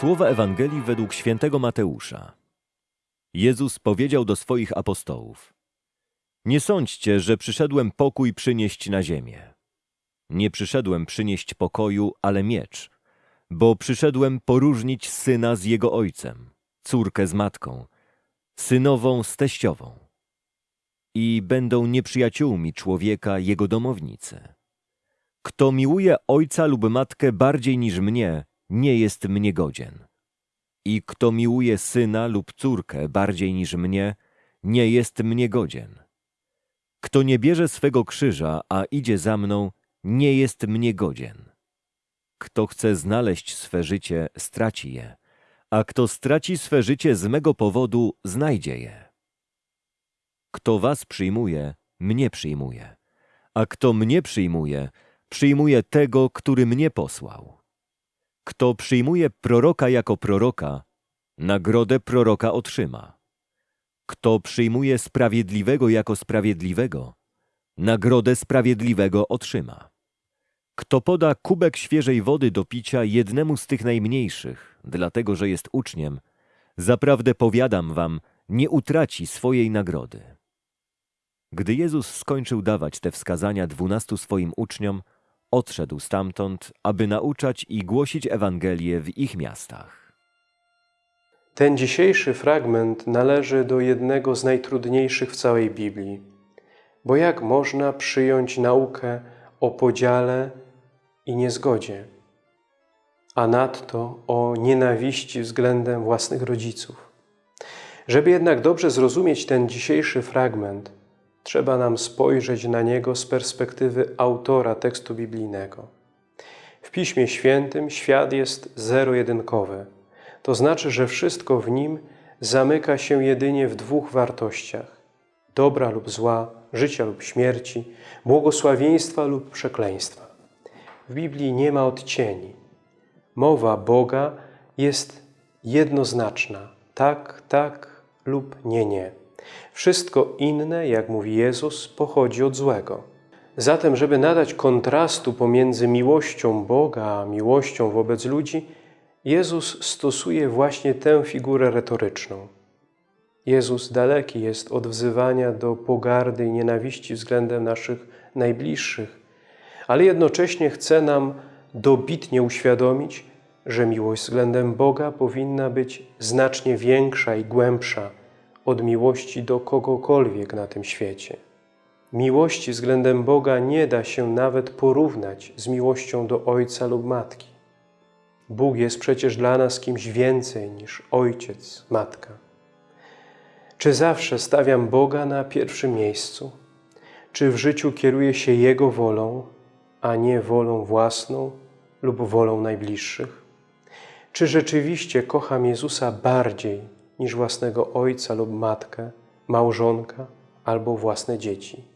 Słowa Ewangelii według świętego Mateusza. Jezus powiedział do swoich apostołów: Nie sądźcie, że przyszedłem pokój przynieść na ziemię. Nie przyszedłem przynieść pokoju, ale miecz, bo przyszedłem poróżnić syna z jego ojcem, córkę z matką, synową z teściową. I będą nieprzyjaciółmi człowieka jego domownicy. Kto miłuje ojca lub matkę bardziej niż mnie, nie jest mnie godzien. I kto miłuje syna lub córkę bardziej niż mnie, nie jest mnie godzien. Kto nie bierze swego krzyża, a idzie za mną, nie jest mnie godzien. Kto chce znaleźć swe życie, straci je, a kto straci swe życie z mego powodu, znajdzie je. Kto was przyjmuje, mnie przyjmuje, a kto mnie przyjmuje, przyjmuje tego, który mnie posłał. Kto przyjmuje proroka jako proroka, nagrodę proroka otrzyma. Kto przyjmuje sprawiedliwego jako sprawiedliwego, nagrodę sprawiedliwego otrzyma. Kto poda kubek świeżej wody do picia jednemu z tych najmniejszych, dlatego że jest uczniem, zaprawdę powiadam wam, nie utraci swojej nagrody. Gdy Jezus skończył dawać te wskazania dwunastu swoim uczniom, odszedł stamtąd, aby nauczać i głosić Ewangelię w ich miastach. Ten dzisiejszy fragment należy do jednego z najtrudniejszych w całej Biblii. Bo jak można przyjąć naukę o podziale i niezgodzie, a nadto o nienawiści względem własnych rodziców? Żeby jednak dobrze zrozumieć ten dzisiejszy fragment, trzeba nam spojrzeć na niego z perspektywy autora tekstu biblijnego. W Piśmie Świętym świat jest zero-jedynkowy. To znaczy, że wszystko w nim zamyka się jedynie w dwóch wartościach – dobra lub zła, życia lub śmierci, błogosławieństwa lub przekleństwa. W Biblii nie ma odcieni. Mowa Boga jest jednoznaczna – tak, tak lub nie, nie. Wszystko inne, jak mówi Jezus, pochodzi od złego. Zatem, żeby nadać kontrastu pomiędzy miłością Boga a miłością wobec ludzi, Jezus stosuje właśnie tę figurę retoryczną. Jezus daleki jest od wzywania do pogardy i nienawiści względem naszych najbliższych, ale jednocześnie chce nam dobitnie uświadomić, że miłość względem Boga powinna być znacznie większa i głębsza od miłości do kogokolwiek na tym świecie. Miłości względem Boga nie da się nawet porównać z miłością do ojca lub matki. Bóg jest przecież dla nas kimś więcej niż ojciec, matka. Czy zawsze stawiam Boga na pierwszym miejscu? Czy w życiu kieruję się Jego wolą, a nie wolą własną lub wolą najbliższych? Czy rzeczywiście kocham Jezusa bardziej niż własnego ojca lub matkę, małżonka albo własne dzieci?